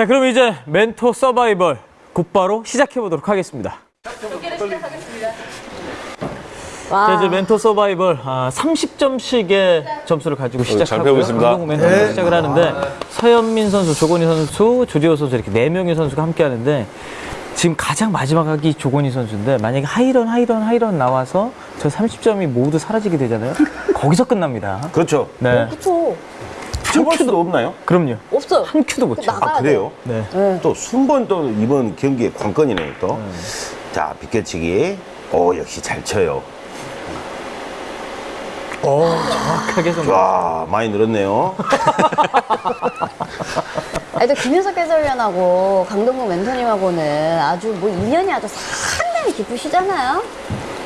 자, 그럼 이제 멘토 서바이벌 곧바로 시작해 보도록 하겠습니다. 자, 이제 멘토 서바이벌 아, 30점씩의 점수를 가지고 시작하고요. 배우고 있습니다. 강동 멘토로 시작을 하는데 서현민 선수, 조건희 선수, 조지호 선수 이렇게 네 명의 선수가 함께 하는데 지금 가장 마지막 학이 조건희 선수인데 만약에 하이런 하이런 하이런 나와서 저 30점이 모두 사라지게 되잖아요. 거기서 끝납니다. 그렇죠. 네. 그 쵸. 한 큐도 없나요? 그럼요. 없어요. 한 큐도 못 쳐. 아, 그래요? 네. 또 순번 또 이번 경기의 관건이네요, 또. 자, 비껴치기. 오, 역시 잘 쳐요. 정확하게 좀. 와, 많이 늘었네요. 아니, 또 김윤석 해설위원하고 강동구 멘토님하고는 아주 뭐 인연이 아주 상당히 깊으시잖아요.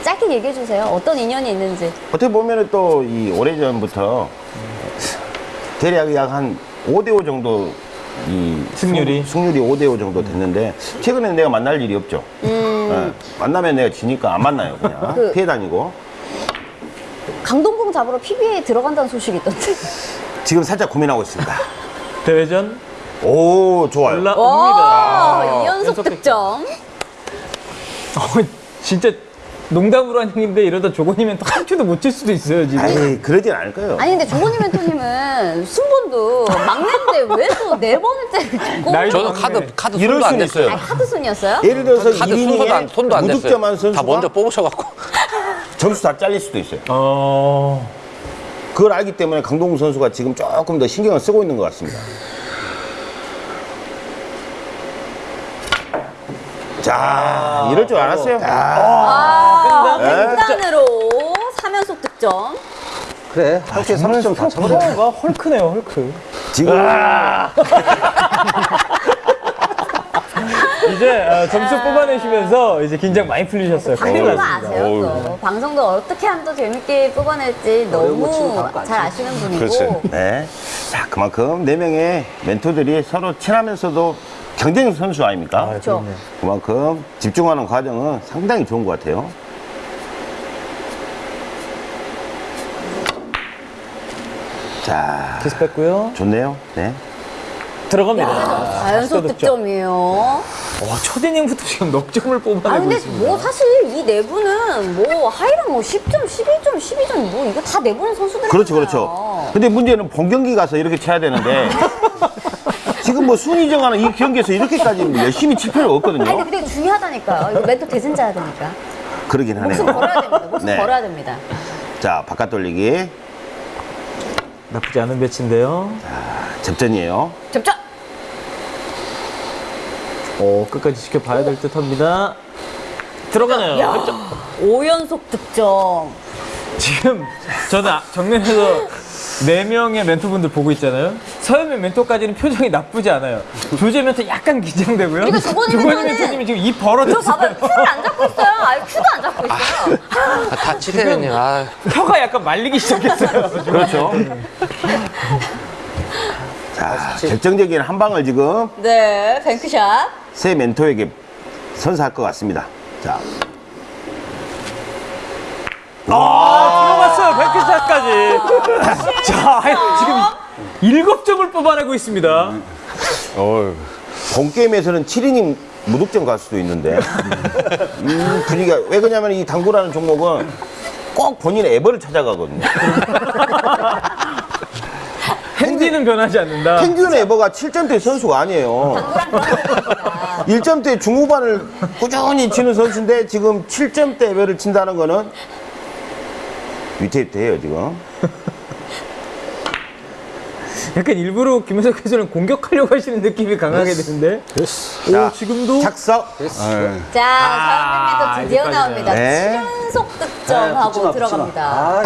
짧게 얘기해 주세요. 어떤 인연이 있는지. 어떻게 보면은 또이 오래전부터 대략 약 한 5대5 정도 이 승률이? 승, 승률이 5대5 정도 됐는데 최근에 내가 만날 일이 없죠. 예, 만나면 내가 지니까 안 만나요, 그냥. 그- 피해 다니고. 강동궁 잡으러 PBA에 들어간다는 소식이 있던데. 지금 살짝 고민하고 있습니다. 대회전 오, 좋아요. 올라옵니다. 와, 이 연속 연속 득점. 어, 진짜 농담으로 한 얘기인데 이러다 조건이면 또한 큐도 못 칠 수도 있어요, 지금. 아이, 그러진 않을 거예요. 아니 근데 조건희 멘토님은 순번도 막내인데 왜 또 네 번을 때리고 저는 카드 카드 이럴 손도 안 수는 냈어요. 있어요. 아 카드 순이었어요? 예를 들어서 카드 순서도 안, 1이닝에 손도 안 무득점한 냈어요. 선수가 다 먼저 뽑으셔갖고. 점수 다 잘릴 수도 있어요. 어. 그걸 알기 때문에 강동구 선수가 지금 조금 더 신경을 쓰고 있는 것 같습니다. 자, 이럴 줄 알았어요. 아, 네. 횡단으로 3연속 득점. 그래 학교에 30점 다 쳐버려 파워가 헐크네요, 헐크. 지금 이제 어, 점수 뽑아내시면서 이제 긴장 많이 풀리셨어요. 방송도 났습니다. 아세요 또. 방송도 어떻게 하면 더 재밌게 뽑아낼지 너무 잘 아시는 분이고. 그렇지. 네. 자, 그만큼 네 명의 멘토들이 서로 친하면서도 경쟁 선수 아닙니까? 그렇죠. 그만큼 집중하는 과정은 상당히 좋은 것 같아요. 자, 키스 뺐고요. 좋네요. 네. 들어갑니다. 4연속 득점이에요. 와, 첫 이닝부터 지금 넉 점을 아 뽑아내고 근데 있습니다. 뭐 사실 이 내부는 뭐 하이랑 뭐 10점, 11점, 12점 뭐 이거 다 내부는 선수들 그렇죠, 그렇죠. 근데 문제는 본 경기 가서 이렇게 쳐야 되는데 지금 뭐 순위 정하는 이 경기에서 이렇게까지 뭐 열심히 칠 필요가 아니 없거든요. 근데 그게 중요하다니까요. 이거 멘토 대진자야 되니까. 그러긴 목숨 하네요. 걸어야 됩니다. 목숨 네. 걸어야 됩니다. 자, 바깥 돌리기 나쁘지 않은 배치인데요. 접전이에요. 접점! 오, 끝까지 지켜봐야 될 듯 합니다. 들어가네요. 야, 5연속 득점. 지금 저는 아- 정면에서 네 명의 멘토분들 보고 있잖아요. 서현민 멘토까지는 표정이 나쁘지 않아요. 조재 멘토 약간 긴장되고요. 그리고 조건희 멘토님이 지금 입 벌어졌어요. 봐봐요. 큐를 안 잡고 있어요. 아예 큐도 안 잡고 있어요. 아, 다 치대는요. 아, 혀가 약간 말리기 시작했어요. 그렇죠. 자, 결정적인 한 방을 지금 네, 뱅크샷. 새 멘토에게 선사할 것 같습니다. 자, 아, 들어갔어요. 100개샷까지. 자, 지금 일곱 점을 뽑아내고 있습니다. 어휴. 본 게임에서는 7이닝 무득점 갈 수도 있는데 이 분위기가 왜 그러냐면 이 당구라는 종목은 꼭 본인의 에버를 찾아가거든요. 핸디는 변하지 않는다. 평균 에버가 7점대 선수가 아니에요. 1점대 중후반을 꾸준히 치는 선수인데 지금 7점대 에버를 친다는 거는 위태위태 해요 지금. 약간 일부러 김현석 해설은 공격하려고 하시는 느낌이 강하게 드는데. 오, 지금도 착석. 자, 아, 멘토 드디어 나옵니다. 네. 7연속 득점하고 들어갑니다. 아,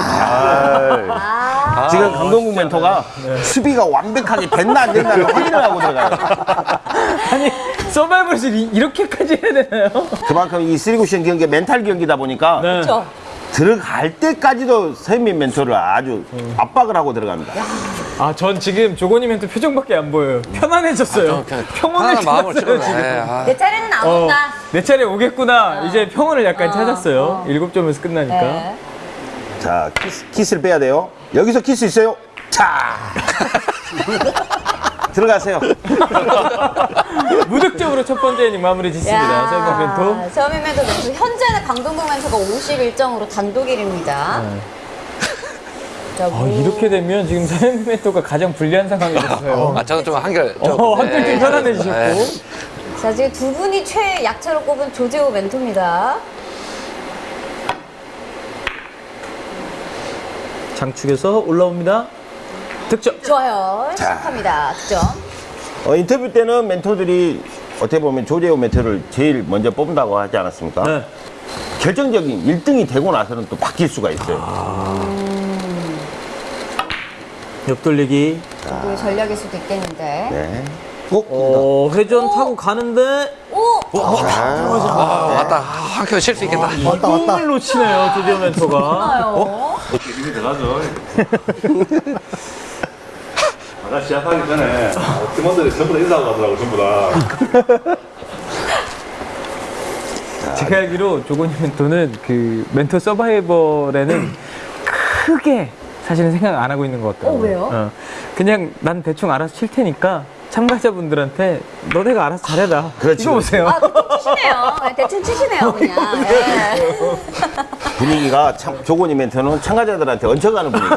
아, 지금 강동국 멘토가 수비가 완벽하게 됐나 안 됐나를 확인을 하고 들어가요. 아니 서바이벌을 이- 이렇게까지 해야 되나요? 그만큼 이 쓰리쿠션 경기 멘탈 경기다 보니까 네. 그렇죠. 들어갈 때까지도 서현민 멘토를 아주 압박을 하고 들어갑니다. 아, 전 지금 조건휘 멘토 표정밖에 안 보여요. 편안해졌어요. 그냥 평온을 찾았어요. 지금. 아, 내 차례는 안 어, 온다. 내 차례 오겠구나. 이제 평온을 약간 어, 찾았어요. 어. 일곱 점에서 끝나니까. 네. 자, 키스, 키스를 빼야 돼요. 여기서 키스 있어요? 자! 들어가세요. 무득점으로 첫 번째 이닝 마무리 짓습니다. 서현민 멘토. 서현민 멘토 멘토. 현재는 강동국 멘토가 51점으로 단독 1위입니다. 자, 아, 뭐- 이렇게 되면 지금 서현민 멘토가 가장 불리한 상황이 됐어요. 아, 저는 좀 한결. 좀, 어, 한결 좀 네. 편안해지셨고. 네. 자, 지금 두 분이 최약체로 꼽은 조재호 멘토입니다. 장축에서 올라옵니다. 득점. 좋아요. 시작합니다. 득점. 어, 인터뷰 때는 멘토들이 어떻게 보면 조재호 멘토를 제일 먼저 뽑는다고 하지 않았습니까? 네. 결정적인 1등이 되고 나서는 또 바뀔 수가 있어요. 옆돌리기. 그 전략일 수도 있겠는데. 네. 어, 회전 타고 가는데 오! 아, 왔다. 한결 칠수 있겠다. 이공을 놓치네요, 조재호 멘토가. 나요. 힘이 들어가죠. 아까 시작하기 전에 팀원들이 전부 다 인사하고 가더라고, 전부 다. 제가 알기로 조건희 멘토는 그 멘토 서바이벌에는 크게 사실은 생각 안 하고 있는 것 같아요. 어, 왜요? 그냥 난 대충 알아서 칠 테니까 참가자분들한테 너네가 알아서 잘해라. 그렇지, 이거 보세요. 아, 대충 치시네요. 네, 대충 치시네요, 그냥. 예. 분위기가 참, 조건이 멘토는 참가자들한테 얹혀가는 분위기.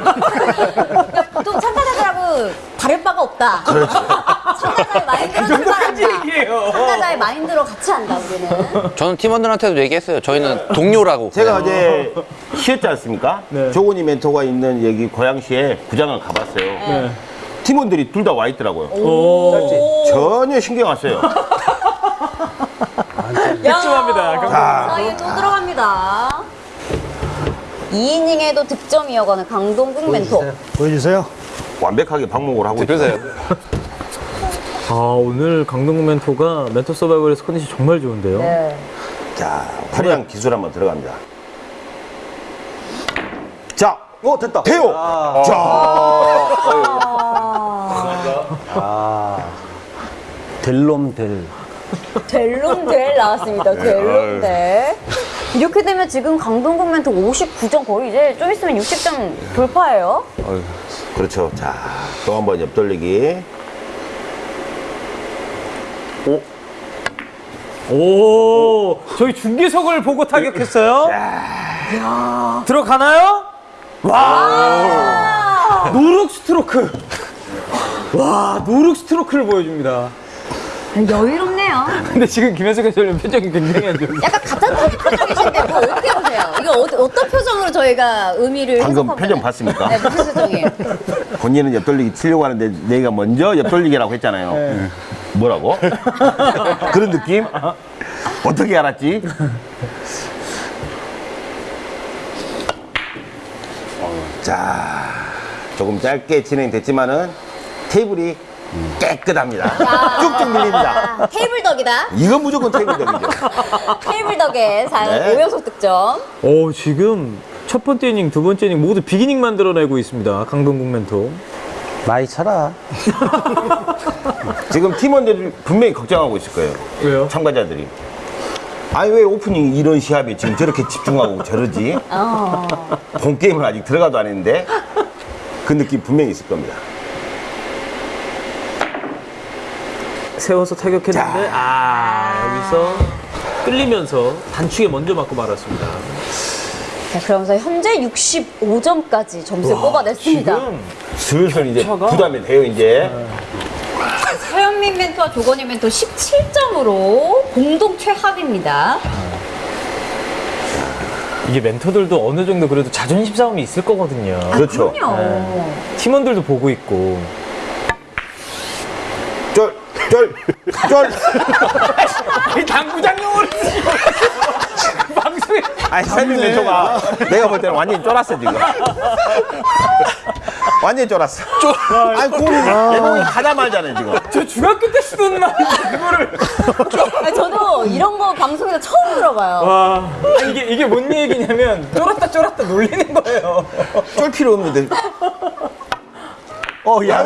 또 참가자들하고 다를 바가 없다. 그렇죠. 참가자의 마인드로 출발한다. 얘기예요. 참가자의 마인드로 같이 한다, 우리는. 저는 팀원들한테도 얘기했어요. 저희는 동료라고. 제가 어제 쉬었지 않습니까? 네. 조건이 멘토가 있는 여기 고양시에 구장을 가봤어요. 네. 팀원들이 둘 다 와 있더라고요. 오. 전혀 신경 안 써요. 득점합니다. 자, 이게 또 들어갑니다. 2이닝에도 득점 이어가는 강동국 멘토. 보여주세요. 완벽하게 방목을 하고 있어요. 아, 오늘 강동구 멘토가 멘토 서바이벌에서 컨디션 정말 좋은데요. 네. 자, 화려한 기술 한번 들어갑니다. 자, 오, 됐다. 태호! 자, 아. 델롬 델. 나왔습니다. 델론델. 이렇게 되면 지금 강동국 멘토 59점 거의 이제 좀 있으면 60점 돌파예요. 그렇죠. 자, 또 한 번 옆돌리기. 오, 저희 중계석을 보고 타격했어요. 야, 들어가나요? 와, no-look 스트로크. 와, no-look 스트로크를 보여줍니다. 여유롭네요. 근데 지금 김현석 해설위원 표정이 굉장히 안 좋은데. 약간 같은 표정이신데 뭐 어떻게 보세요? 이거 어, 어떤 표정으로 저희가 의미를 방금 표정 봤습니까? 네, 무슨 표정이에요? 본인은 옆돌리기 치려고 하는데 내가 먼저 옆돌리기라고 했잖아요. 뭐라고? 그런 느낌? 어떻게 알았지? 자, 조금 짧게 진행됐지만은 테이블이 깨끗합니다. 쭉쭉 밀립니다. 아, 테이블 덕이다. 이건 무조건 테이블적이죠. 테이블 덕에 잘 네. 5연속 득점. 오, 지금 첫 번째 이닝, 두 번째 이닝 모두 비기닝 만들어내고 있습니다. 강동국 멘토. 많이 쳐라. 지금 팀원들이 분명히 걱정하고 있을 거예요. 왜요? 참가자들이. 아니 왜 오프닝 이런 시합에 지금 저렇게 집중하고 저러지? 어. 본 게임을 아직 들어가도 안 했는데 그 느낌 분명히 있을 겁니다. 세워서 타격했는데, 아, 여기서 끌리면서 단축에 먼저 맞고 말았습니다. 자, 그러면서 현재 65점까지 점수를 뽑아냈습니다. 지금 슬슬 이제 차가? 부담이 돼요 이제. 서현민 멘토와 조건희 멘토 17점으로 공동 최하위입니다. 이게 멘토들도 어느 정도 그래도 자존심 싸움이 있을 거거든요. 그렇죠. 그럼요. 팀원들도 보고 있고. 쫄, 쫄, 쫄. 이 당구장용으로 방송에 아니 설민 멘토가 내가 볼 때는 완전히 쫄았어 지금. 완전히 쫄았어. 쫄. 아니 공이 내공이 가자마자는 지금. 저 중학교 때 쓰던 말 그거를 아니, 저도 이런 거 방송에서 처음 들어봐요. 와 이게 이게 뭔 얘기냐면 쫄았다 쫄았다 놀리는 거예요. 쫄 필요 없는데. 어, 야,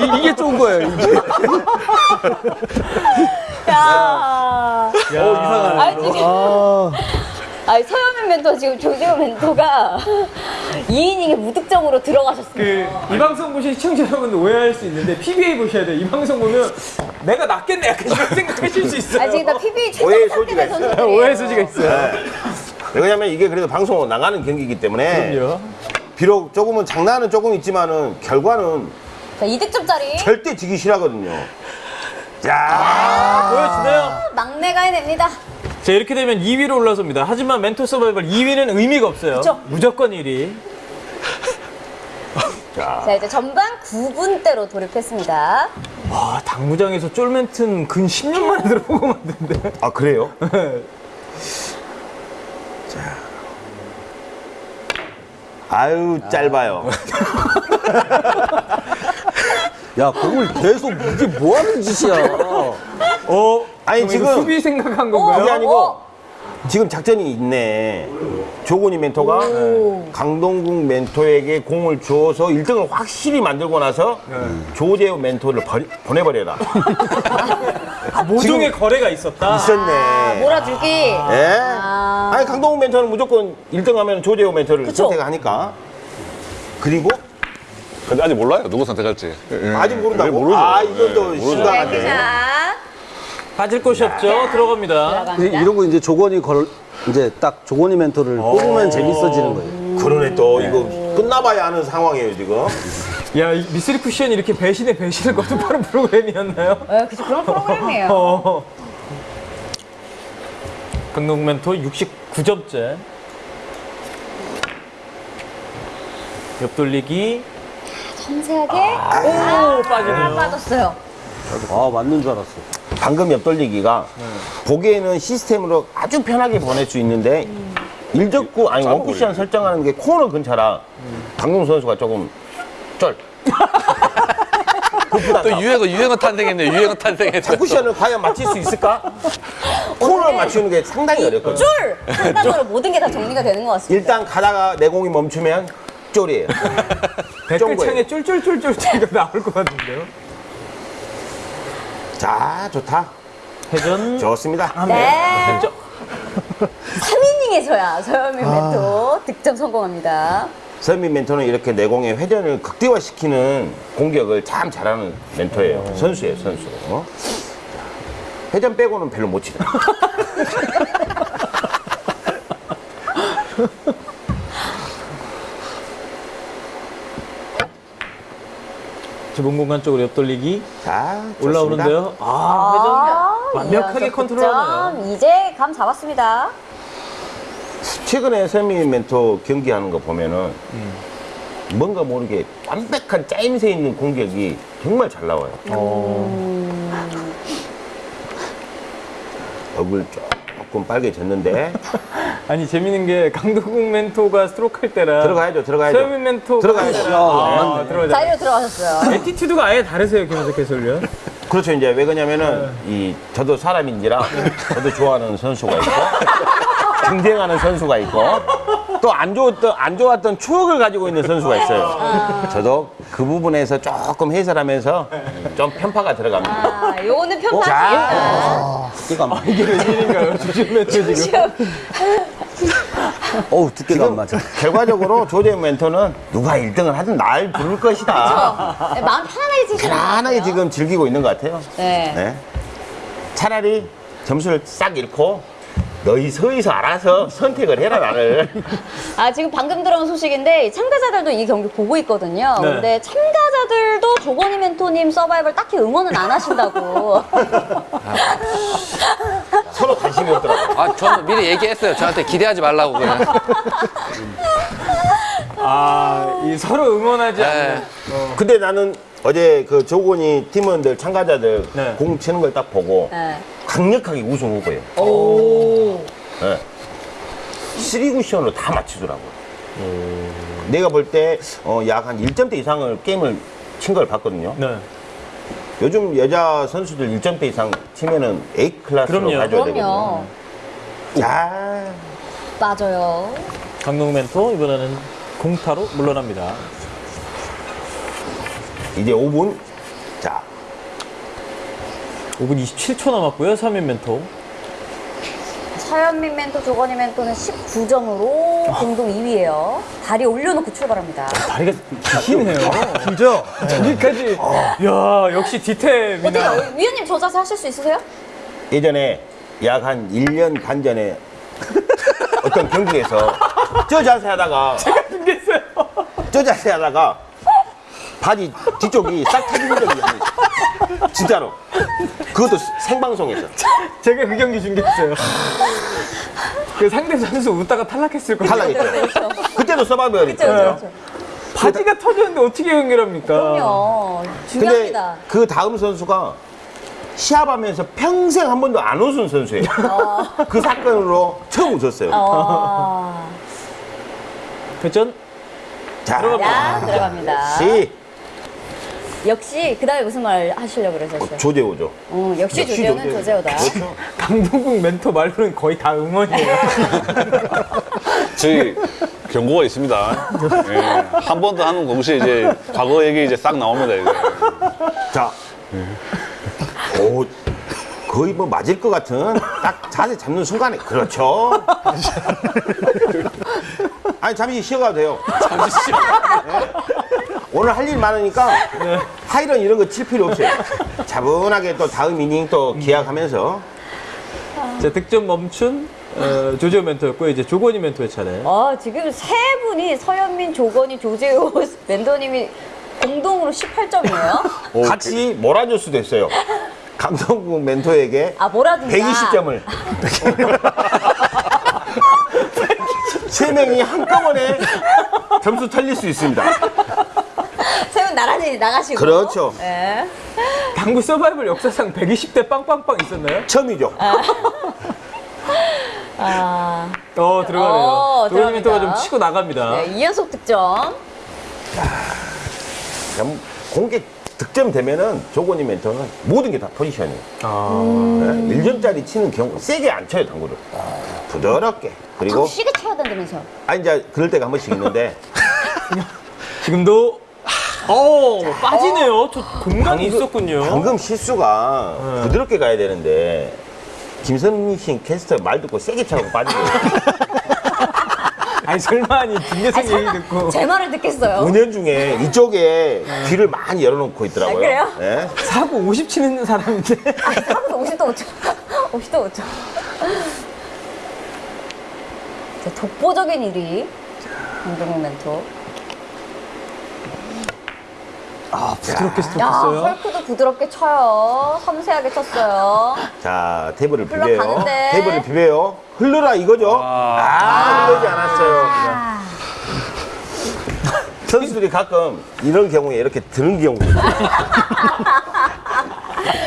이- 이게 좋은 거예요. 이게. 야. 야, 아니, 지금 아, 아니 서현민 멘토 지금 조지호 멘토가 2이닝에 무득점으로 들어가셨어요. 그이 방송 보신 시청자 여러분들 오해할 수 있는데 PBA 보셔야 돼요. 이 방송 보면 내가 낫겠네 약간 이런 생각하실 수 있어요. 아 지금 다 PB 오해의 최종 소지가 상대 있어요. 선수들이에요. 오해 소지가 있어요. 왜냐면 이게 그래도 방송으로 나가는 경기이기 때문에 그럼요. 비록 조금은 장난은 조금 있지만은 결과는 자 2득점짜리 절대 지기 싫어하거든요. 자, 보여주나요? 막내가 해냅니다. 자 이렇게 되면 2위로 올라섭니다. 하지만 멘토 서바이벌 2위는 의미가 없어요. 그쵸. 무조건 1위. 자, 자 이제 전반 9분대로 돌입했습니다. 와 당구장에서 쫄멘트는 근 10년 만에 들어본 것 같은데. 아 그래요? 자, 아유 짧아요. 야, 공을 계속 이게 뭐 하는 짓이야. 어? 아니, 지금- 수비 생각한 오, 건가요? 그게 아니고 어? 지금 작전이 있네. 조건이 멘토가 강동국 멘토에게 공을 주어서 1등을 확실히 만들고 나서 조재호 멘토를 버리- 보내버려라. 모종의 거래가 있었다. 있었네. 몰아주기. 예? 아. 아니 강동국 멘토는 무조건 1등 하면 조재호 멘토를 그쵸. 선택하니까. 그리고 근데 아직 몰라요. 누구 선택할지. 아직 모른다고? 네, 모르죠. 아 이건 또 네, 모르죠. 심각한데. 자 빠질 곳이 없죠. 들어갑니다. 들어갑니다. 이러고 이제 조건이 걸, 이제 딱 조건이 멘토를 뽑으면 재밌어지는 거예요. 그러네 또 이거 끝나봐야 하는 상황이에요 지금. 야, 이 미스리 쿠션이 이렇게 배신의 배신을 거듭하는 프로그램이었나요? 네, 그쵸 그런 프로그램이에요. 어. 강동 멘토 69점째. 옆돌리기. 섬세하게 오, 아, 빠지네요. 빠졌어요. 아, 맞는 줄 알았어. 방금 옆돌리기가 보기에는 시스템으로 아주 편하게 보낼 수 있는데 일적구 아니 원쿠션 설정하는 게 코너 근처라 강동 선수가 조금 쩔. 또 유행어 유행어 탄생했네. 유행어 탄생했어. 쿠션을 과연 맞출 수 있을까? 코너를 맞추는 게 상당히 어렵거든. 줄! 한 단어로 모든 게 다 정리가 되는 것 같습니다. 일단 가다가 내 공이 멈추면 쫄이에요. 댓글창에 쫄쫄쫄쫄 이거 나올 것 같은데요? 자, 좋다. 회전. 좋습니다. 네. 됐죠? 3이닝에서야 서현민 멘토 득점 성공합니다. 서민 멘토는 이렇게 내공의 회전을 극대화시키는 공격을 참 잘하는 멘토예요. 선수예요, 선수. 어? 회전 빼고는 별로 못 치네. 좁은 공간 쪽으로 옆돌리기. 자. 올라오는데요. 아, 아, 회전. 완벽하게 이어서 컨트롤하네요. 이제 감 잡았습니다. 최근에 서민 멘토 경기하는 거 보면은 뭔가 모르게 완벽한 짜임새 있는 공격이 정말 잘 나와요. 얼굴 조금 빨개졌는데 아니, 재밌는 게 강동국 멘토가 스트로크 할 때랑 들어가야죠, 들어가야죠. 서현민 멘토가 들어가야죠. 할 때랑 아, 들어가죠. 자리로 들어가셨어요. attitude가 아예 다르세요, 김현석 해설위원. 그렇죠. 이제 왜 그러냐면은 이 저도 사람인지라 저도 좋아하는 선수가 있고 경쟁하는 선수가 있고 또 안 좋았던 안 좋았던 추억을 가지고 있는 선수가 있어요. 저도 그 부분에서 조금 해설하면서 좀 편파가 들어갑니다. 아, 요거는 편파입니다. 두께가 안 맞아. 이게 웬일인가요? 조준 멘토 지금. 지금 어우, 두께가 안 맞아. 결과적으로 조재 멘토는 누가 1등을 하든 날 부를 것이다. 네, 마음 편안하게 것 편안하게. 지금 즐기고 있는 것 같아요. 네. 네. 차라리 점수를 싹 잃고 너희 서에서 알아서 선택을 해라 나를. 아, 지금 방금 들어온 소식인데 참가자들도 이 경기 보고 있거든요. 네. 근데 참가자들도 조건희 멘토님 서바이벌 딱히 응원은 안 하신다고. 서로 관심이 없더라고. 아 저는 미리 얘기했어요. 저한테 기대하지 말라고 그냥. 아, 이 서로 응원하지 않는. 네. 근데 나는 어제 그 조건이 팀원들 참가자들 네. 공 치는 걸 딱 보고 네. 강력하게 우승 후보예요. 오. 네. 3쿠션으로 다 맞추더라고. 내가 볼때 어, 약한 1점대 이상을 게임을 친 걸 봤거든요. 네. 요즘 여자 선수들 1점대 이상 치면은 A 클래스로 그럼요. 가져야 그럼요. 되거든요. 자, 맞아요. 강동 멘토 이번에는 공타로 물러납니다. 이제 5분. 자, 5분 27초 남았고요. 3인 멘토. 서현민 멘토, 조건희 멘토는 19점으로 공동 2위예요. 다리 올려놓고 출발합니다. 다리가 기시네요. 길죠? 저기까지. 야, 역시 디테일이나. 어때요? 위원님 저 자세 하실 수 있으세요? 예전에 약 한 1년 반 전에 어떤 경기에서 저 자세 하다가 생겼어요. 저 자세 하다가 바지 뒤쪽이 싹 터진 적이 있어요. 진짜로. 그것도 생방송에서. 제가 그 경기 중계했어요. 그 상대 선수 웃다가 탈락했을 거예요. 탈락했죠. 그때도 서바이벌이죠. 그렇죠, 그렇죠. 바지가 터졌는데 어떻게 연결합니까? 그럼요. 근데 중요합니다. 그 다음 선수가 시합하면서 평생 한 번도 안 웃은 선수예요. 그 사건으로 처음 웃었어요. 어, 회전? 자, 야, 들어갑니다. 시 역시 그 다음에 무슨 말 하시려고 그러셨어요? 조재호죠. 어, 역시 역시 조재호는 조재호. 조재호 다. 그렇죠. 강동국 멘토 말로는 거의 다 응원이에요. 저희 경고가 있습니다. 예, 한 번 더 하는 동시에 이제 과거 얘기 이제 싹 나옵니다. 이제. 자, 오, 거의 뭐 맞을 것 같은 딱 자세 잡는 순간에 그렇죠. 아니 잠시 쉬어가도 돼요. 잠시 쉬어. 오늘 할 일 많으니까 하이런 이런 거 칠 필요 없어요. 차분하게 또 다음 이닝 또 기약하면서 자, 득점 멈춘 어, 조재호 멘토였고 이제 조건희 멘토의 차례. 어, 지금 세 분이 서현민, 조건희, 조재호 멘토님이 공동으로 18점이에요. 같이 몰아줄 수도 있어요. 강성국 멘토에게 아, 뭐라든가. 120점을. 세 명이 한꺼번에 점수 털릴 수 있습니다. 세분 나란히 나가시고. 그렇죠. 예. 당구 서바이벌 역사상 120대 빵빵빵 있었나요? 처음이죠. 아, 어, 들어가네요. 어, 조건희 멘토가 좀. 치고 나갑니다. 네, 2연속 득점. 그럼 공개 득점 되면은 조건이 멘토는 모든 게 다 포지션이에요. 아, 네? 1점짜리 치는 경우 세게 안 쳐요, 당구를. 부드럽게. 그리고 좀 시계 쳐야 된다면서요. 아 이제 그럴 때가 한 번씩 있는데 지금도 어, 빠지네요. 저 공간이 방금- 있었군요. 방금 실수가 네. 부드럽게 가야 되는데 김선민 씨 캐스터 말 듣고 세게 차고 빠지고 아니 설마 아니 김계성 얘기 듣고 제 말을 듣겠어요. 은연 중에 이쪽에 귀를 많이 열어놓고 있더라고요. 아, 그래요? 네. 사고 50 치는 사람인데 사부터 50도 5초. 50도 5초. 자, 독보적인 1위. 강동욱 멘토. 아 부드럽게 야, 스톱했어요. 헐크도 부드럽게 쳐요. 섬세하게 쳤어요. 자 테이블을 비벼요. 테이블을 비벼요. 흘러라 이거죠. 아, 흐르지 않았어요. 선수들이 가끔 이런 경우에 이렇게 드는 경우가 있어요.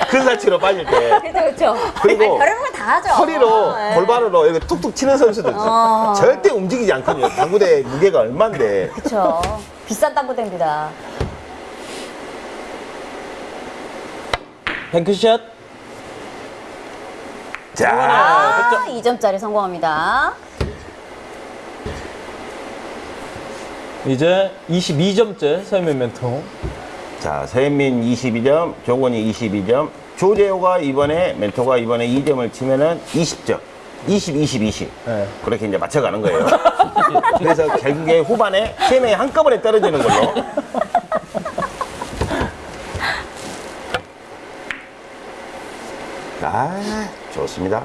근사치로 빠질 때 그렇죠, 그렇죠. 그리고 아니, 별의별 걸다 하죠. 허리로 네. 골반으로 이렇게 툭툭 치는 선수들. 어. 절대 움직이지 않거든요. 당구대 무게가 얼만데. 그렇죠. 비싼 땅구대입니다. 뱅크샷. 자, 아, 2점짜리 성공합니다. 이제 22점째 서현민 멘토. 자 서현민 22점, 조건이 22점, 조재호가 이번에 멘토가 이번에 2점을 치면은 20점. 20, 20, 20. 네. 그렇게 이제 맞춰가는 거예요. 그래서 결국에 후반에 세 명이 한꺼번에 떨어지는 걸로. 아, 좋습니다.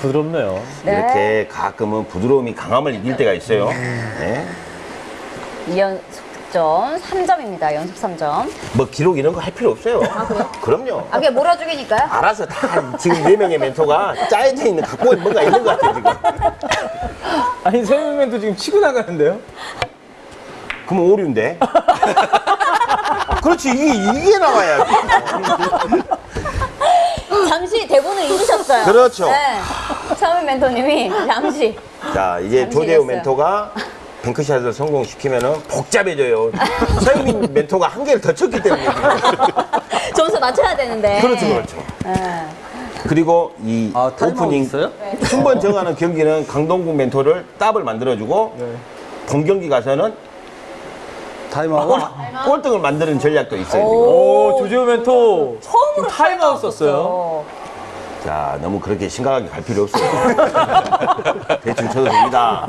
부드럽네요. 네. 이렇게 가끔은 부드러움이 강함을 이길 때가 있어요. 네. 2연속 득점 3점입니다. 연속 3점. 뭐 기록 이런 거 할 필요 없어요. 그럼요. 아, 그게 몰아주기니까요? 알아서 다 지금 네 명의 멘토가 짜여져 있는 갖고 있는 뭔가 있는 것 같아요 지금. 아니 서현민 멘토 지금 치고 나가는데요? 그럼 오류인데. 그렇지 이게 이게 나와야지. 잠시 대본을 잊으셨어요. 그렇죠. 네. 처음에 멘토님이 잠시. 자 이제 잃었어요. 멘토가 뱅크샷을 성공시키면은 복잡해져요. 서현민 멘토가 한 개를 더 쳤기 때문에. 점수 맞춰야 되는데. 그렇죠 그렇죠. 네. 그리고 이 아, 오프닝? 순번 정하는 경기는 강동궁 멘토를 더블 만들어주고 네. 본 경기 가서는 타임아웃. 꼴등을 만드는 전략도 있어요. 지금. 오 조재호 멘토 처음으로 타임아웃 썼어요. 자, 너무 그렇게 심각하게 갈 필요 없어요. 대충 쳐도 됩니다.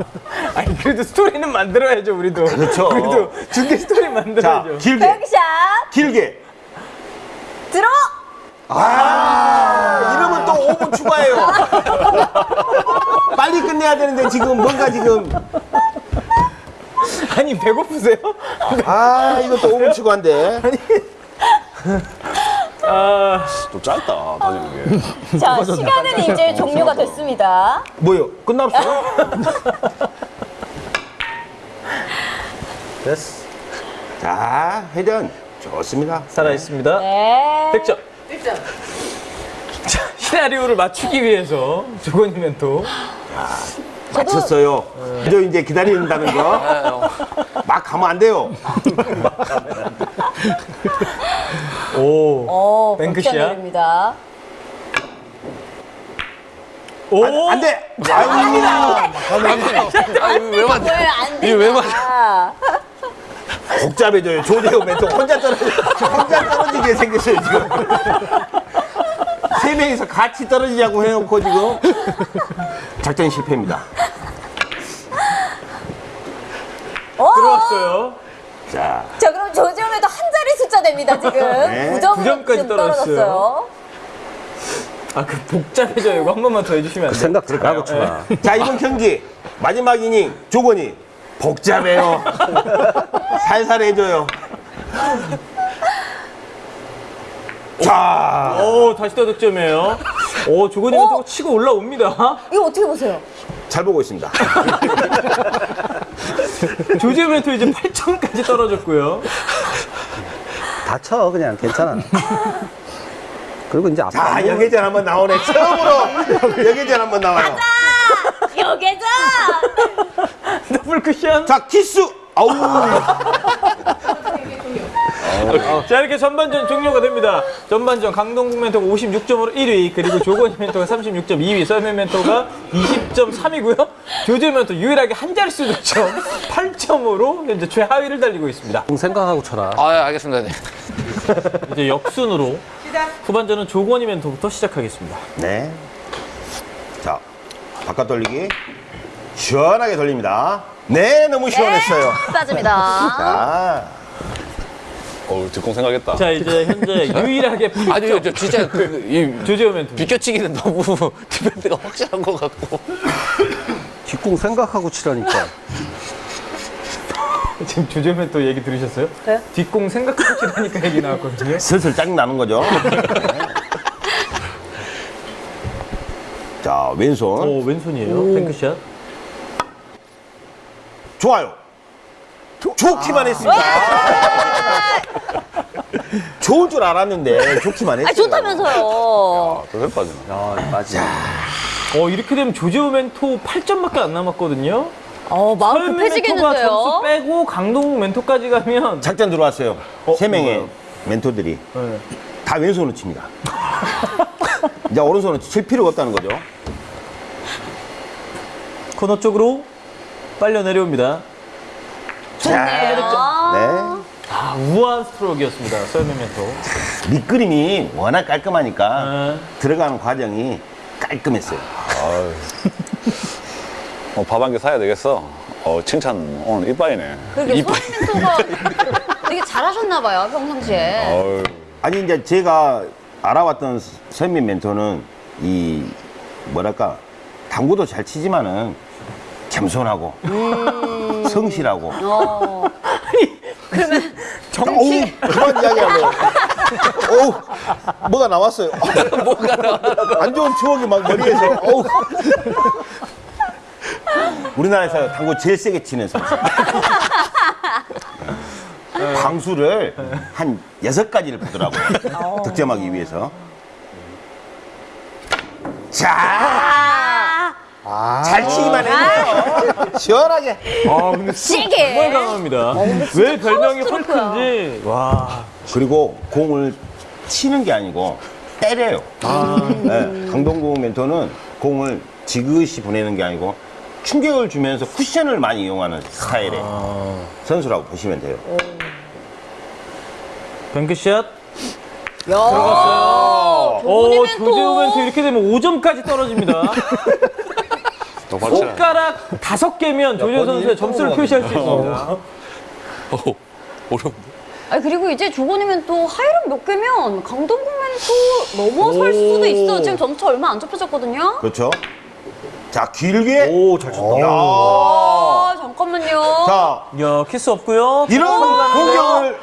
아니 그래도 스토리는 만들어야죠 우리도. 그렇죠. 우리도 중계 스토리 자, 만들어야죠. 길게, 백샷 길게. 들어. 아, 이러면 또 5분 추가해요. 빨리 끝내야 되는데 지금 뭔가 지금 아니 배고프세요? 아 이것도 5분 추가인데 아좀 짧다, 다니는 게. 자 시간은 이제 종료가 됐습니다. 뭐요? 끝났어요? 됐어. 자 회전 좋습니다. 살아 있습니다. 네. 100점. 100점. 자 시나리오를 맞추기 위해서 조건이 멘토. 맞췄어요. 저 이제 기다린다는 거. 막 가면 안 돼요. 오. 어, 뱅크샷. 뱅크샷 입니다. 오. 안 돼. 아유, 아유, 왜 맞냐? 왜안 돼? 이거 왜 맞아? 복잡해져요. 조대호 혼자 떨어지 혼자 떨어지게 생겼어요 지금. 세 명이서 같이 떨어지자고 해놓고 지금 작전 실패입니다. 어? 들어왔어요. 자, 자 그럼 조지움에도 한 자리 숫자 됩니다 지금. 네. 9점으로 구 점까지 떨어졌어요. 아 그 복잡해져 이거 한 번만 더 해주시면 안 돼요? 생각 잘하고 쳐라. 자 이번 경기 마지막 이닝 조건이 복잡해요. 살살 해줘요. 자, 오 다시 또 득점이에요. 오 조건이 멘토가 어? 치고 올라옵니다. 이거 어떻게 보세요? 잘 보고 있습니다. 조지 멘토 이제 8점까지 떨어졌고요. 다 쳐, 그냥. 괜찮아. 그리고 이제 앞에. 자, 여계전 한번 나오네. 처음으로 여계전 한번 나와요. 여계자. 더블 쿠션. 자, 키스. 아우. 자 이렇게 전반전 종료가 됩니다. 전반전 강동국 멘토가 56점으로 1위 그리고 조건희 멘토가 36점 2위 썰맨 멘토가 20점 3위고요. 조지 멘토 유일하게 한 자릿수 득점 8점으로 현재 최하위를 달리고 있습니다. 생각하고 쳐라. 아, 예, 알겠습니다. 네. 이제 역순으로 후반전은 조건희 멘토부터 시작하겠습니다. 네. 자, 바깥 돌리기. 시원하게 돌립니다. 네, 너무 시원했어요. 빠집니다. 자, 어우, 뒷공 생각했다. 자 이제 현재 유일하게 아니, 저, 저 진짜 그, 이 조재호 멘토. 비껴치기는 너무 defend가 확실한 것 같고. 뒷공 생각하고 치라니까. 지금 조재호 멘토 얘기 들으셨어요? 네. 뒷공 생각하고 치라니까 얘기 나왔거든요. 슬슬 짜증 나는 거죠. 자, 왼손. 오 왼손이에요. 뱅크샷. 좋아요. 좋기만 했습니다. 좋을 줄 알았는데 좋기만 했어요. 아 좋다면서요. 아, 그래 빠지네. 아, 맞아. 어 이렇게 되면 조지호 멘토 8점밖에 안 남았거든요. 어 마음 멘토가 점수 급해지겠는데요. 빼고 강동국 멘토까지 가면 작전 들어왔어요. 어, 세 명의 뭐가요? 멘토들이 네. 다 왼손으로 칩니다. 이제 오른손으로 칠 필요가 없다는 거죠. 코너 쪽으로 빨려 내려옵니다. 자, 아, 네. 아 우아한 스트로크였습니다. 설미 멘토. 밑그림이 워낙 깔끔하니까 아, 들어가는 과정이 깔끔했어요. 어, 밥 한 개 사야 되겠어. 어, 칭찬 오늘 이빠이네. 그러게 소리 멘토가 되게 잘하셨나 봐요 평상시에. 어우, 아니 이제 제가 알아왔던 선민 멘토는 이 뭐랄까 당구도 잘 치지만은 겸손하고 성실하고. 어. 어우 그만 이야기하고. 어우 뭐가 나왔어요? 뭐가 나와. 안 좋은 추억이 막 머리에서. 어우. 우리나라에서 당구 제일 세게 치는 선수. 광수를 한 여섯 가지를 보더라고요. 득점하기 위해서. 자, 잘 치기만 했네요. 시원하게. 아 근데 정말 시계. 강합니다. 왜 별명이. 헐크인지 와 그리고 공을 치는 게 아니고 때려요. 네, 강동구 멘토는 공을 지그시 보내는 게 아니고 충격을 주면서 쿠션을 많이 이용하는 스타일의 선수라고 보시면 돼요. 뱅크샷 야. 오, 조재호 멘토 또. 이렇게 되면 5점까지 떨어집니다. 손가락 다섯 개면 조재호 선수의 점수를 표시할 수 있습니다. 오, 어려운데? 아니 그리고 이제 조건이면 또 하이런 몇 개면 강동구면 또 넘어설 수도 있어. 지금 점수 얼마 안 좁혀졌거든요. 그렇죠. 자, 길게. 오, 잘 쳤다. 야. 아 잠깐만요. 자, 야, 키스 없고요. 이런 공격을.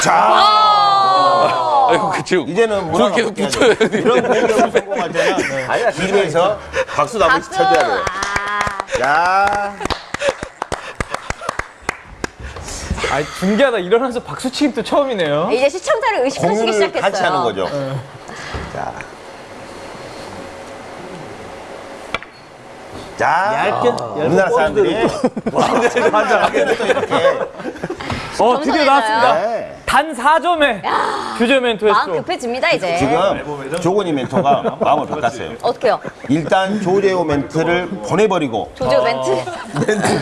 자, 아이고, 그 지금. 이제는 문화가 계속 바뀌어야 붙여야 돼. 돼. 이런 공격을 성공할 때는 길에서 박수도 한 번씩 쳐줘야 돼. 아, 자, 아, 중계하다 일어나서 박수 치기 또 처음이네요. 이제 시청자를 의식하시기 공유를 시작했어요. 같이 하는 거죠. 자. 자, 얇게, 우리나라 사람들이 맞아. 또 이렇게 어, 드디어 나왔습니다. 네. 단 4점에 조재호 멘토의 마음. 급해집니다 이제. 지금 조건이 멘토가 마음을 바꿨어요. 어떻게요? 일단 조재호 멘트를 보내버리고 조조 멘트.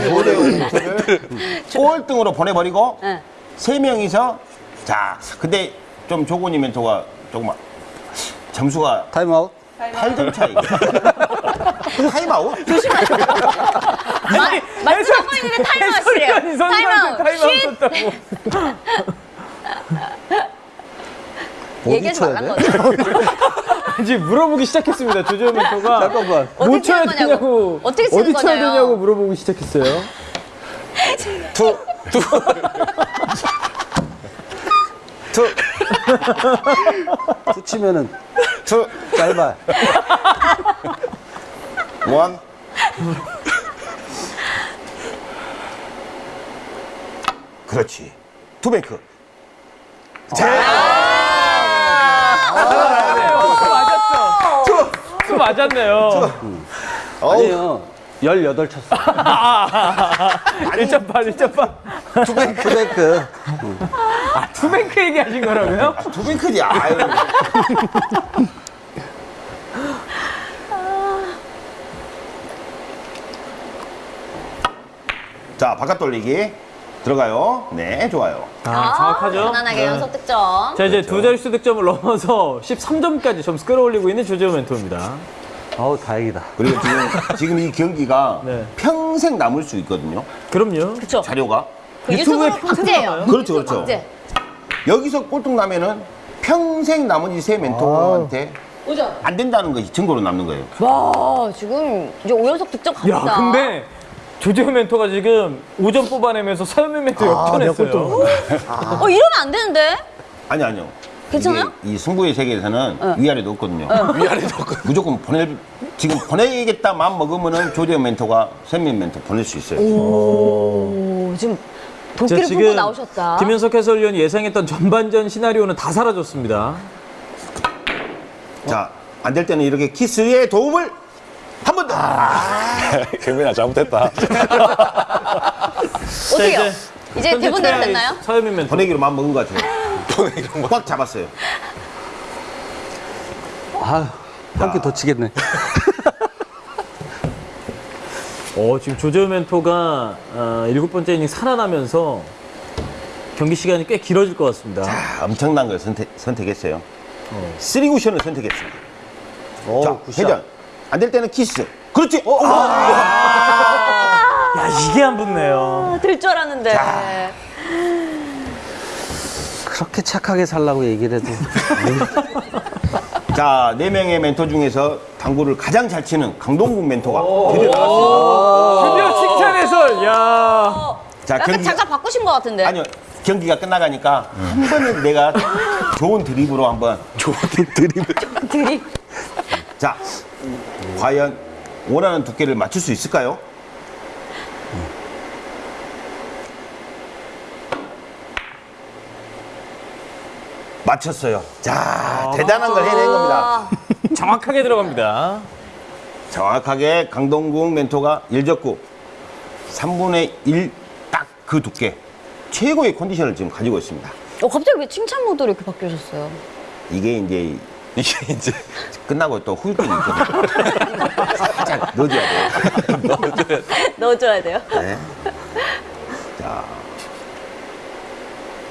조재호 멘트를 꼴등으로 보내버리고 네. 세 명이서 자 근데 좀 조건이 멘토가 조금 점수가 타임아웃. 8점 차이. 타임아웃? 마- 말씀하고 있는데 선수한테 타임아웃. 타임아웃 얘기하지 쳐야 말란 돼? 거죠. 이제 물어보기 시작했습니다. 조재호 멘토가. 잠깐만. 못 쳐야. 되냐고. 어떻게 치는 어디 쳐야 거냐요. 되냐고 물어보기 시작했어요. 투. 투. 투. 투 치면은 투. 짧아. 원. 그렇지. 투뱅크. 맞았어. 또 맞았네요. 아니에요. 18 쳤어. 1.8, 1.8. two bank. 아, two bank 얘기하신 거라고요? two bank지. 아유. 자, 바깥 돌리기. 들어가요. 네, 좋아요. 아, 정확하죠? 편안하게 네. 연속 득점. 자, 이제 두 자릿수 득점을 넘어서 13점까지 점수 끌어올리고 있는 조재호 멘토입니다. 어우, 다행이다. 그리고 지금, 지금 이 경기가 네. 평생 남을 수 있거든요. 그럼요. 그렇죠. 자료가. 그 유튜브에 유튜브로 평생 박제예요. 나와요? 그렇죠, 그렇죠. 박제. 여기서 꼴등 나면은 평생 나머지 세 멘토한테 오죠. 안 된다는 것이 증거로 남는 거예요. 와 지금 이제 5연속 득점 갑니다. 야, 근데 조재호 멘토가 지금 5점 뽑아내면서 서현민 멘토 역전했어요. 어 이러면 안 되는데. 아니, 아니요. 괜찮아요? 이 승부의 세계에서는 위아래도 없거든요. 위아래도 없고. 무조건 보낼, 지금 보내야겠다 마음 먹으면은 조재현 멘토가 선민 멘토 보낼 수 있어요. 오 지금 자, 도끼를 풀고 나오셨다. 김현석 해설위원이 예상했던 전반전 시나리오는 다 사라졌습니다. 자, 안 될 때는 이렇게 키스의 도움을 한 번 더. 경민아 잘못했다. 어떻게요? 자, 이제 대본대로 됐나요? 서현민 멘토. 보내기로 마음 먹은 것 같아요. 꽉 잡았어요. 아유, 한개 더 치겠네. 어, 지금 조재호 멘토가 어, 일곱 번째 이닝 살아나면서 경기 시간이 꽤 길어질 것 같습니다. 아, 엄청난 걸 선택, 선택했어요. 쓰리 쿠션을 선택했습니다. 오, 자. 회전. 안 될 때는 키스. 그렇지. 어, 야, 이게 안 붙네요. 아, 될줄 알았는데. 그렇게 착하게 살라고 얘기를 해도. 자, 네 명의 멘토 중에서 당구를 가장 잘 치는 강동국 멘토가 드디어 나왔습니다. 드디어 칭찬 해설. 야. 어, 자, 약간 경기 잠깐 바꾸신 것 같은데. 아니요. 경기가 끝나가니까 한 번은 내가 좋은 드립으로 한번 좋은 드립. 드립. 자, 과연 원하는 두께를 맞출 수 있을까요? 맞췄어요. 자, 대단한 걸 해낸 겁니다. 정확하게 들어갑니다. 정확하게 강동국 멘토가 1적구 3분의 1 딱 그 두께 최고의 컨디션을 지금 가지고 있습니다. 어, 갑자기 왜 칭찬 모드로 이렇게 바뀌셨어요? 이게 이제 이게 이제. 끝나고 또 후유증이 있거든요. 살짝 넣어줘야 돼요. 넣어줘야 돼요. 네. 자.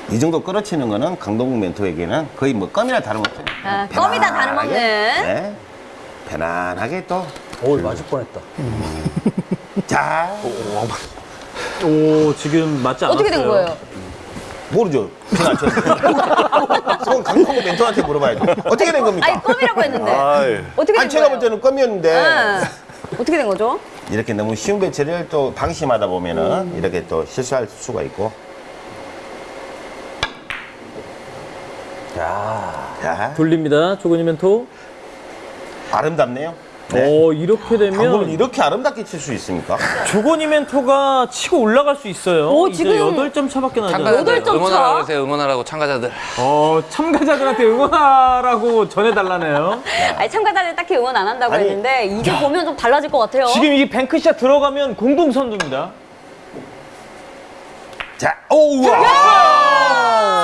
이 정도 끌어치는 거는 강동국 멘토에게는 거의 뭐 껌이나 다름없어요. 아, 껌이다 다름없는. 네. 편안하게 또. 오, 맞을 뻔했다. 자, 오, 지금 맞지 않았어요. 어떻게 된 거예요? 모르죠. 저는 안 쳤어요. 그건 강동국 멘토한테 물어봐야죠. 어떻게 된 겁니까? 아니 껌이라고 했는데. 아이. 어떻게 된 아니, 제가 볼 거예요? 때는 껌이었는데. 응. 어떻게 된 거죠? 이렇게 너무 쉬운 배치를 또 방심하다 보면은 이렇게 또 실수할 수가 있고. 자, 돌립니다. 조건이 멘토. 아름답네요. 네. 오, 이렇게 되면 이렇게 아름답게 칠 수 있습니까? 조건이 멘토가 치고 올라갈 수 있어요. 오, 이제 지금 8점 차밖에 나지 않아요. 참가자들 여덟 점 응원하라고 차? 하세요. 응원하라고 참가자들. 어, 참가자들한테 응원하라고 전해달라네요. 아니 참가자들 딱히 응원 안 한다고 아니, 했는데 이게 보면 좀 달라질 것 같아요. 지금 이게 뱅크샷 들어가면 공동 선두입니다. 자, 오, 우와!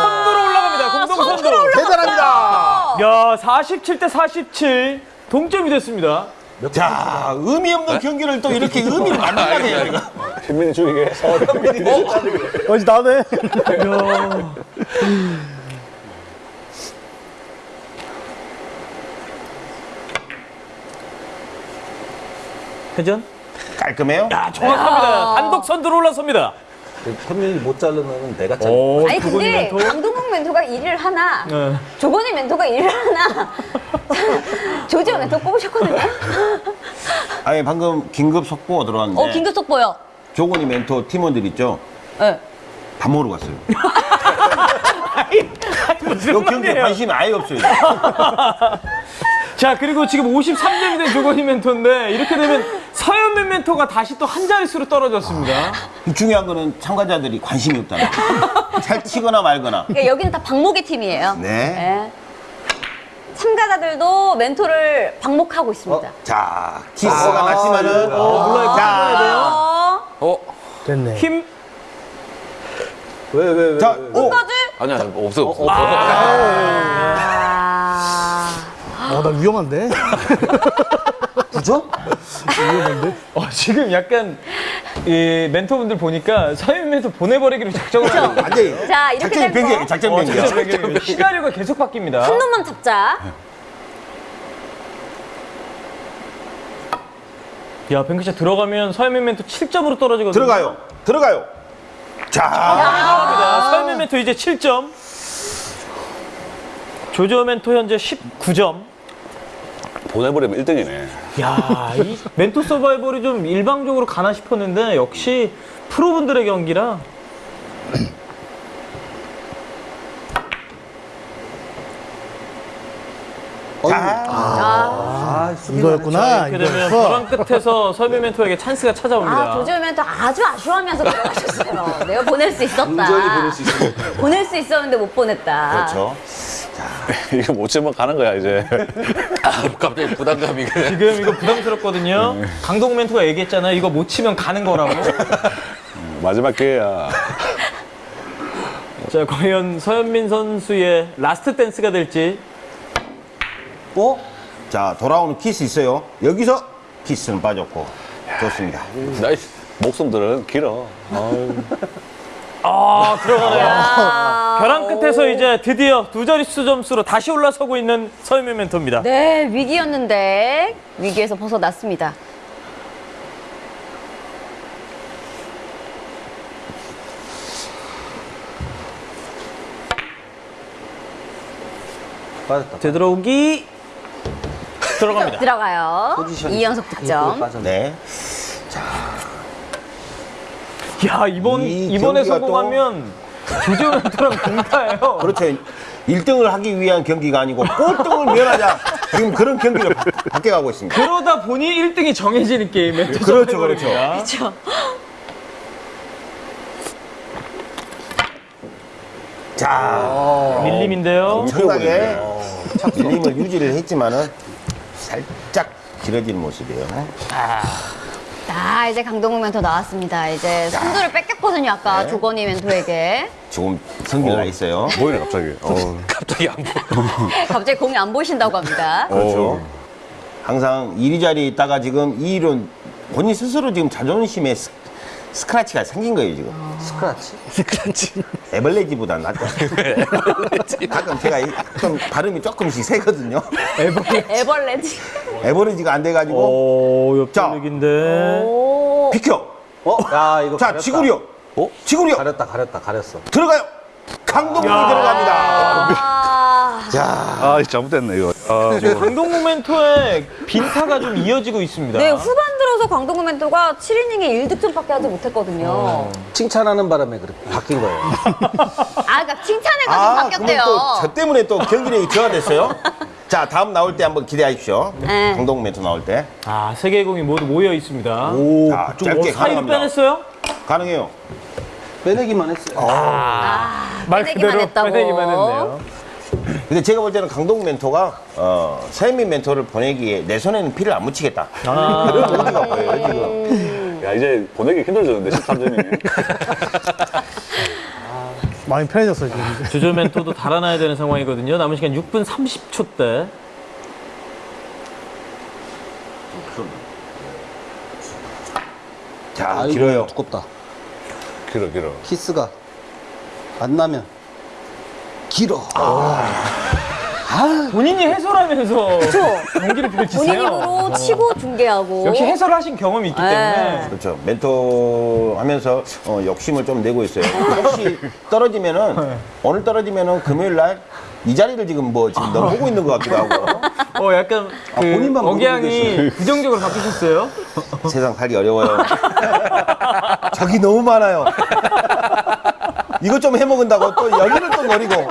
선두로 올라갑니다. 공동 선두. 대단합니다! 야, 47대 47. 동점이 됐습니다. 자, 의미 없는 경기를 또 이렇게 의미를 만들게 해요, 이거. 신민이 죽이게. 어, 나네. 회전? 깔끔해요? 야, 정확합니다. 단독 선두로 올라섭니다. 현민이 못 자르면 내가. 오, 아니 근데. 강동국 멘토가 일을 하나 네. 조건희 멘토가 일을 하나 조지호 멘토 뽑으셨거든요. 아니, 방금 긴급 속보가 들어왔는데. 어 긴급 속보요. 조건이 멘토 팀원들 있죠? 네. 밥 먹으러 갔어요. 무슨 이 경기에 말이에요? 관심이 아예 없어요. 자, 그리고 지금 53점이 된 조건이 멘토인데 이렇게 되면 서현민 멘토가 다시 또 한 자릿수로 떨어졌습니다. 중요한 거는 참가자들이 관심이 없다는 거. 잘 치거나 말거나. 그러니까 여기는 다 박목의 팀이에요. 네. 참가자들도 멘토를 방목하고 있습니다. 자, 키스가 났지만은. 어, 물론 자, 어, 어? 됐네. 힘 왜, 왜, 왜? 자, 오! 끝까지? 아니야, 없어, 없어. 아, 어, 나 위험한데? 어, 지금 약간 이 멘토분들 보니까 서현 멘토 보내버리기로 작정을 하고 완전히. 자 이렇게 작전이 되면 변경, 작전 어, 변경. 작전 변경입니다. 시나리오가 계속 바뀝니다. 한 놈만 잡자. 야, 뱅크샷 들어가면 서현민 멘토 7점으로 떨어지거든요. 들어가요. 들어가요. 자. 서현민 멘토 이제 7점. 조조 멘토 현재 19점. 보내버리면 1등이네. 야, 이 멘토 서바이벌이 좀 일방적으로 가나 싶었는데 역시 프로분들의 경기라 자. 아, 이거였구나. 이렇게 되면 이거였어. 벼랑 끝에서 서현민 멘토에게 찬스가 찾아옵니다. 아 조지호 멘토 아주 아쉬워하면서 들어가셨어요. 내가 보낼 수 있었다. 온전히 보낼 수 있었는데. 보낼 수 있었는데 못 보냈다. 그렇죠. 이거 못 치면 가는 거야, 이제. 아, 갑자기 부담감이 그냥. 지금 이거 부담스럽거든요. 강동궁 멘토가 얘기했잖아요. 이거 못 치면 가는 거라고. 마지막 기회야. 자, 과연 서현민 선수의 last dance가 될지. 어? 자, 돌아오는 키스 있어요. 여기서 키스는 빠졌고. 좋습니다. nice. 목숨들은 길어. 아, 들어가네요. 아, 벼랑 끝에서 이제 드디어 두 자릿수 점수로 다시 올라서고 있는 서현민 멘토입니다. 네 위기였는데 위기에서 벗어났습니다. 빠졌다. 되돌아오기 들어갑니다. 들어가요. 이연속 득점. 빠졌네. 네. 야 이번 이 이번에 성공하면 멘토랑 동타예요. 그렇죠. 1등을 하기 위한 경기가 아니고 꼴등을 면하자. 지금 그런 경기를 바, 바뀌어가고 있습니다. 그러다 보니 1등이 정해지는 게임 멘토 그렇죠, 서바이벌입니다. 그렇죠. 자, 밀림인데요. 엄청나게 밀림을 유지를 했지만은 살짝 길어진 모습이에요. 자 이제 강동국 멘토 나왔습니다. 이제 선두를 뺏겼거든요. 아까 네. 조건희 멘토에게. 지금 성기가 나 있어요. 보이네, 갑자기. 어. 갑자기 안 보여. 갑자기 공이 안 보이신다고 합니다. 그렇죠. 항상 이리자리 있다가 지금 이 일은 본인 스스로 지금 자존심에 스- 스크래치가 생긴 거예요 지금. 스크라치? 에벌레지보다 낫죠. 가끔 제가 이- 좀 발음이 조금씩 세거든요. 에벌레지. 에버리지가 안 돼가지고 오, 자. 옆돌리기인데. 오. 비켜. 어? 야, 이거 자 가렸다. 지구력. 어? 지구력 가렸다, 가렸다, 가렸어. 들어가요. 강동국이 들어갑니다. 아. 아, 잘못됐네, 이거. 아, 지금 강동구 멘토의 빈타가 좀 이어지고 있습니다. 네, 후반 들어서 광동구 멘토가 7이닝에 1득점밖에 하지 못했거든요. 칭찬하는 바람에 그렇게 바뀐 거예요. 아, 그러니까 칭찬해가지고 아, 바뀌었대요. 또저 때문에 또 경기력이 저하됐어요. 자, 다음 나올 때 한번 기대하십시오. 네. 멘트 나올 때. 아, 세 개의 공이 모두 모여 있습니다. 오, 자, 어, 짧게 사이로. 빼냈어요? 가능해요. 빼내기만 했어요. 말 빼내기만 그대로 했다고. 빼내기만 했네요. 근데 제가 볼 때는 강동 멘토가 어, 서현민 멘토를 보내기에 내 손에는 피를 안 묻히겠다. 아, 그런 의지가 보여요, 지금. 야, 이제 보내기 힘들어졌는데, 13점이. 많이 편해졌어요 지금. 조조 멘토도 달아나야 되는 상황이거든요. 남은 시간 6분 30초 대. 자, 아이고, 길어요. 두껍다. 길어, 길어. 키스가 안 나면 길어. 본인이 해설하면서 경기를 본인 펼치세요. 입으로 치고 중계하고. 역시 해설을 하신 경험이 있기 네. 때문에. 그렇죠. 멘토 하면서 어, 욕심을 좀 내고 있어요. 혹시 떨어지면은, 오늘 떨어지면은 금요일 날 이 자리를 지금 뭐 지금 너무 보고 있는 것 같기도 하고. 어, 약간 그 본인만 억양이 부정적으로 바뀌셨어요? 세상 살기 어려워요. 적이 너무 많아요. 이것 좀 해먹은다고 또 여기를 또 노리고.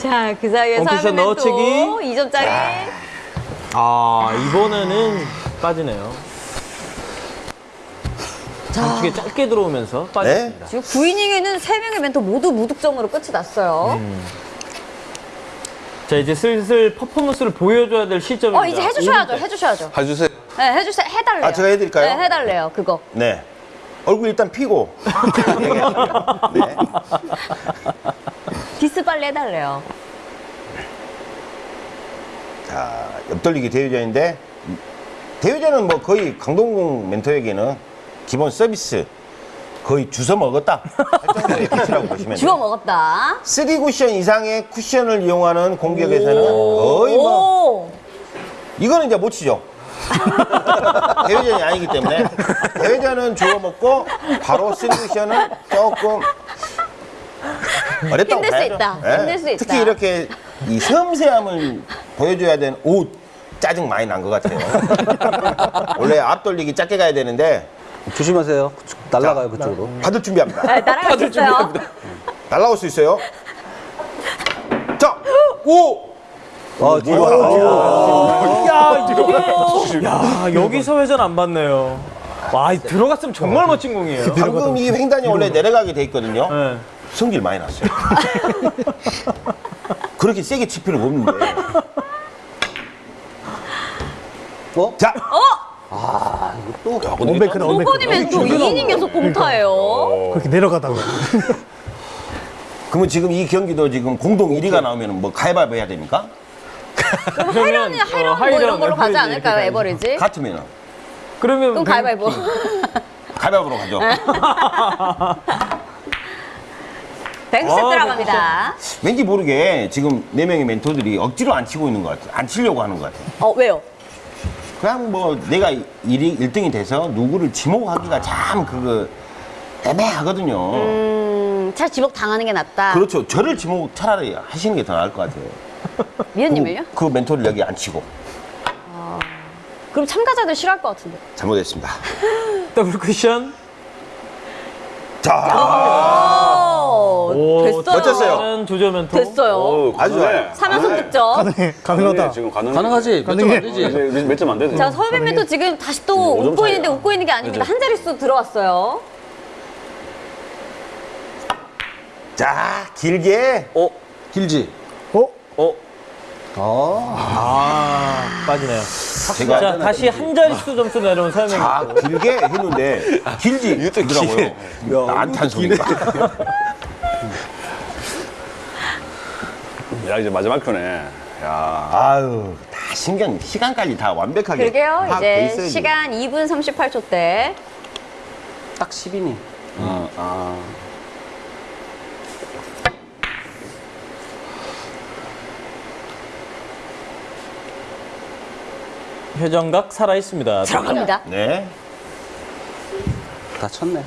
자, 그 사이에 넣어치기. 2점짜리. 아, 이번에는 빠지네요. 장축에 짧게 들어오면서 빠졌습니다. 지금 9이닝에는 3명의 멘토 모두 무득점으로 끝이 났어요. 자, 이제 슬슬 퍼포먼스를 보여줘야 될 시점입니다. 어, 이제 해주셔야죠. 해주셔야죠. 해주세요. 네, 해주세요. 해달래요. 아, 제가 해드릴까요? 네, 해달래요. 그거. 네. 얼굴 일단 피고. 네. 디스 빨리 해달래요. 자, 옆돌리기 대회전인데, 대회전은 뭐 거의 강동궁 멘토에게는 기본 서비스 거의 주워 먹었다. pitch라고 보시면 주워. 먹었다. 3 쿠션 이상의 쿠션을 이용하는 공격에서는 거의 뭐 오. 이거는 이제 못 치죠. 대회전이 아니기 때문에 대회전은 주워 먹고 바로 3 쿠션은 조금 어렵다고 힘들 수 봐야죠. 있다. 예. 힘들 수 있다. 특히 이렇게 이 섬세함을 보여줘야 되는 옷 짜증 많이 난 것 같아요. 원래 앞 돌리기 짧게 가야 되는데 조심하세요. 날라가요, 그쪽으로. 받을 준비합니다. 네, 날아갈 수 있어요. 날라올 수 있어요. 자, 오! 아, 뒤로. 야, 이게. 야, 여기서 회전 안 받네요. 와, 이 들어갔으면 정말 멋진 공이에요. 방금 이 횡단이 원래 내려가게 돼 있거든요. 네. 성질 많이 났어요. 그렇게 세게 칠 필요가 없는데. 어? 자, 원뱅크다 원뱅크. 소건이 멘토 2이닝에서 공타예요. 그렇게 내려가다가. 그러면 지금 이 경기도 지금 공동 1위가 나오면 뭐 가위바위보 해야 됩니까? 하이런이 하이런 뭐 이런 걸로 가지 않을까요, 에버리지? 같으면 그러면 그럼 가위바위보. 가위바위보로 가죠. 뱅스 아, 들어갑니다. 왠지 모르게 지금 네 명의 멘토들이 억지로 안 치고 있는 것 같아요. 안 치려고 하는 것 같아요. 어, 왜요? 그냥 뭐 내가 1위, 1등이 돼서 누구를 지목하기가 참 그거 애매하거든요. 음, 차라리 지목 당하는 게 낫다. 그렇죠. 저를 지목 차라리 하시는 게 더 나을 것 같아요. 미연님을요? 그, 그 멘토를 여기 안 치고. 그럼 참가자들 싫어할 것 같은데. 잘못했습니다. 더블 쿠션. 자, 오, 됐어요. 멋졌어요. 조조 멘토. 됐어요. 어우, 아주 좋아요. 3연속 득점. 가능해. 가능하다. 지금 가능. 가능하지? 몇점 안 되지? 이제 몇점안 되네. 자, 서현 멘토 지금 다시 또 오점 웃고 차이야. 있는데 웃고 있는 게 아닙니다. 한 자릿수 들어왔어요. 자, 길게. 어? 길지? 어? 어? 아, 빠지네요. 제가 자, 다시 한 자릿수 점수 내려온 자, 멘토. 길게 했는데 길지 더라고요. 안탄 소리가. 야, 이제 마지막 표네. 야. 아유, 다 신경, 시간까지 다 완벽하게. 파악돼 이제. 시간 2분 38초 때. 딱 10이니. 어, 아. 회전각 살아 있습니다. 들어갑니다. 네. 다 쳤네.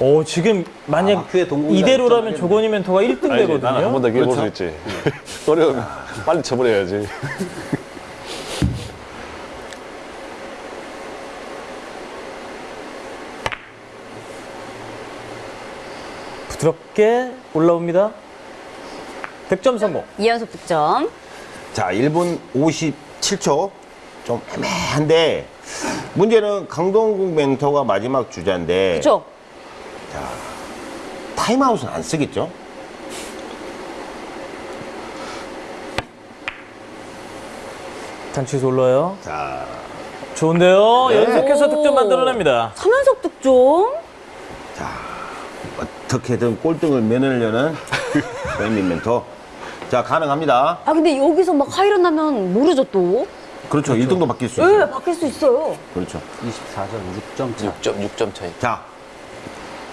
오 지금 만약 아, 이대로라면. 조건이 멘토가 1등 아니지, 나는 한 되거든요. 번더 기회 볼수 있지. 어려우면 빨리 쳐버려야지. 부드럽게 올라옵니다. 득점 성공. 이연속 득점. 자, 1분 57초. 좀 애매한데, 문제는 강동국 멘토가 마지막 주자인데, 그렇죠? 타임아웃은 안 쓰겠죠? 단추에서 올라요. 자, 좋은데요. 네. 연속해서 득점 만들어냅니다. 3연속 득점. 어떻게든 꼴등을 면하려는 백민 멘토. 자, 가능합니다. 아 근데 여기서 막 하이런 나면 모르죠 또. 그렇죠. 1등도 바뀔 수 예, 있어요. 바뀔 수 있어요. 그렇죠. 24점 6점 차. 6점 6점 차이. 자,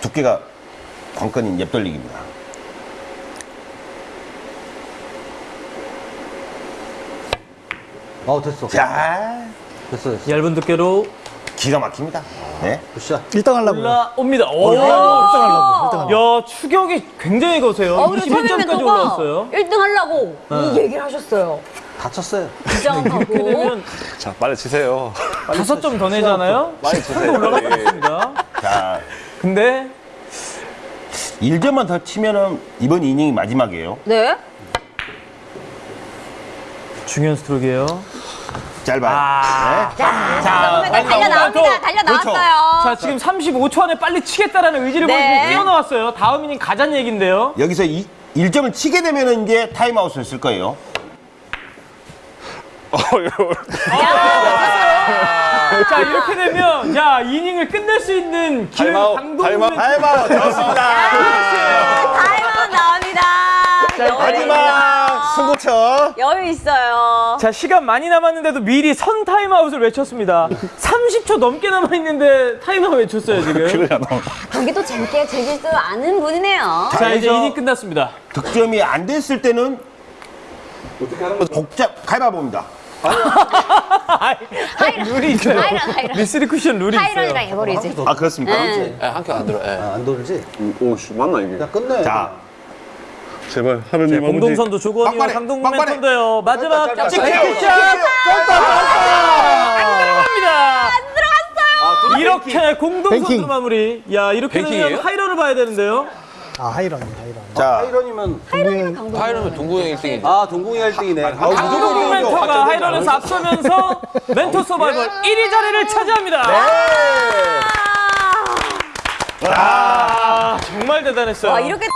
두께가 관건인 옆돌리기입니다. 어, 됐어. 자, 됐어, 됐어. 얇은 두께로 기가 막힙니다. 네. 굿샷. 1등 하려고요. 올라옵니다. 오, 1등 하려고. 1등 하려고. 야 추격이 굉장히 거세요. 어, 그리고 처음에 21점까지 멘토가 올라왔어요. 1등 하려고 이 얘기를 하셨어요. 다 쳤어요. 부정하고. 이렇게 되면 자, 빨리 치세요. 다섯 점 더 내잖아요. 많이 치세요. 수 예. 자, 근데 1점만 더 치면은 이번 이닝이 마지막이에요. 네. 중요한 스트로크예요. 짧아요. 아. 네. 자, 빨리 달려 나옵니다. 달려 그렇죠. 나왔어요. 자 지금 35초 안에 빨리 치겠다라는 의지를 네. 보여주고 뛰어나왔어요. 다음 이닝 가자는 얘긴데요. 여기서 이, 1점을 치게 되면은 이제 타임아웃을 쓸 거예요. 자 이렇게 되면 자 이닝을 끝낼 수 있는 기회 타임아웃, 강동궁 타임아웃. 타임아웃 좋습니다. 타임아웃 나옵니다. 마지막 승부처. 여유 있어요. 자 시간 많이 남았는데도 미리 선 타임아웃을 외쳤습니다. 30초 넘게 남아 있는데 타임아웃 외쳤어요 지금. 그래야 너. 경기도 재밌게 즐길 줄 아는 분이네요. 자 이제 이닝 끝났습니다. 득점이 안 됐을 때는 복잡 가위바위보입니다. 룰이 있어요. 하이런, 하이런. 미스리 쿠션 룰이 하이런이랑 있어요. 해버리지. 아 그렇습니까? 네. 예, 한큐 안 들어. 예. 아, 안 돌지? 오, 씨, 맞나 이게? 야, 끝내. 자, 제발 하느님 아버지. 공동선도 조건이와 막판에, 강동 막판에. 멘토인데요. 마지막 짧다, 찍힌 짧다. 쿠션 안 들어갑니다. 안 들어갔어요. 이렇게 공동선으로. 마무리. 야 이렇게 되면? 하이런을 봐야 되는데요. 아, 하이런, 하이런. 자, 하이런이면. 파이러면 동구 형 1등이지. 아, 동궁이 1등이네. 강동 멘토가 하이런에서 앞서면서 멘토 서바이벌 1위 자리를 차지합니다. 아, 정말 대단했어요. 와, 이렇게